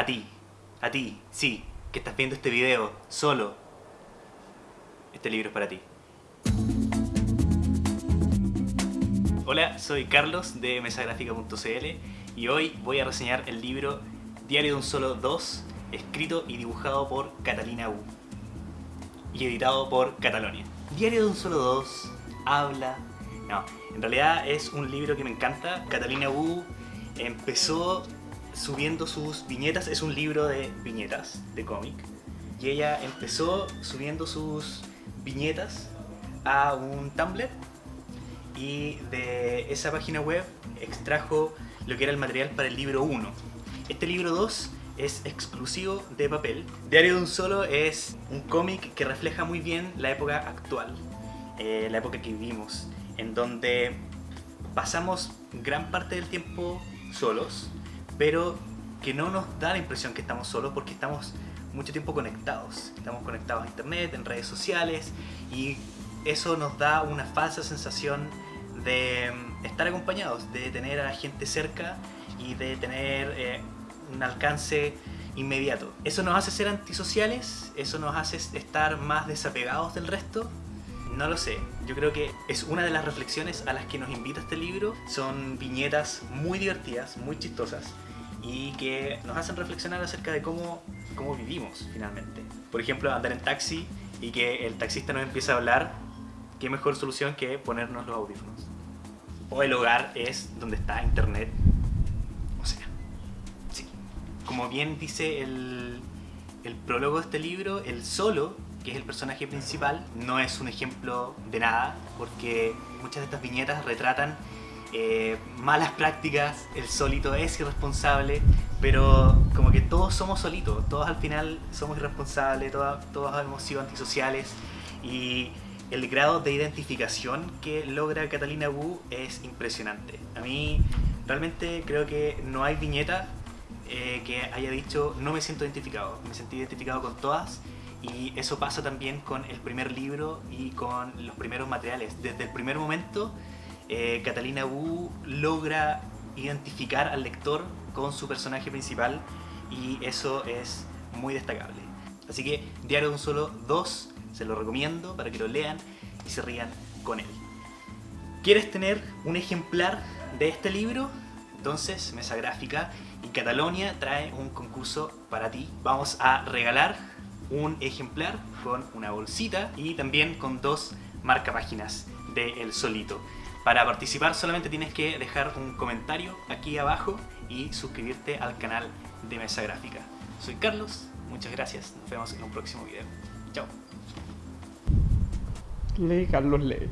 A ti, a ti, sí, que estás viendo este video solo. Este libro es para ti. Hola, soy Carlos de mesagráfica.cl y hoy voy a reseñar el libro Diario de un Solo 2, escrito y dibujado por Catalina Wu y editado por Catalonia. Diario de un Solo 2 habla... No, en realidad es un libro que me encanta. Catalina Wu empezó subiendo sus viñetas, es un libro de viñetas, de cómic, y ella empezó subiendo sus viñetas a un Tumblr y de esa página web extrajo lo que era el material para el libro 1. Este libro 2 es exclusivo de papel. Diario de un Solo es un cómic que refleja muy bien la época actual, eh, la época que vivimos, en donde pasamos gran parte del tiempo solos, pero que no nos da la impresión que estamos solos porque estamos mucho tiempo conectados. Estamos conectados a internet, en redes sociales y eso nos da una falsa sensación de mm, estar acompañados, de tener a la gente cerca y de tener eh, un alcance inmediato. ¿Eso nos hace ser antisociales? ¿Eso nos hace estar más desapegados del resto? No lo sé, yo creo que es una de las reflexiones a las que nos invita este libro. Son viñetas muy divertidas, muy chistosas y que nos hacen reflexionar acerca de cómo, cómo vivimos finalmente. Por ejemplo, andar en taxi y que el taxista nos empieza a hablar, qué mejor solución que ponernos los audífonos. O el hogar es donde está internet. O sea, sí. Como bien dice el, el prólogo de este libro, el solo, que es el personaje principal, no es un ejemplo de nada, porque muchas de estas viñetas retratan eh, malas prácticas, el solito es irresponsable, pero como que todos somos solitos, todos al final somos irresponsables, todos, todos hemos sido antisociales y el grado de identificación que logra Catalina Wu es impresionante. A mí realmente creo que no hay viñeta eh, que haya dicho no me siento identificado, me sentí identificado con todas y eso pasa también con el primer libro y con los primeros materiales. Desde el primer momento eh, Catalina Wu logra identificar al lector con su personaje principal y eso es muy destacable. Así que Diario de un Solo 2 se lo recomiendo para que lo lean y se rían con él. ¿Quieres tener un ejemplar de este libro? Entonces Mesa Gráfica y Catalonia trae un concurso para ti. Vamos a regalar un ejemplar con una bolsita y también con dos marcapáginas de El Solito. Para participar solamente tienes que dejar un comentario aquí abajo y suscribirte al canal de Mesa Gráfica. Soy Carlos, muchas gracias, nos vemos en un próximo video. Chao. Lee, Carlos, lee.